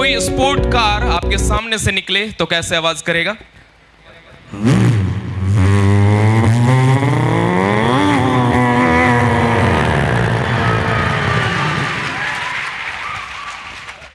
कोई sport car आपके सामने से निकले तो कैसे आवाज़ करेगा?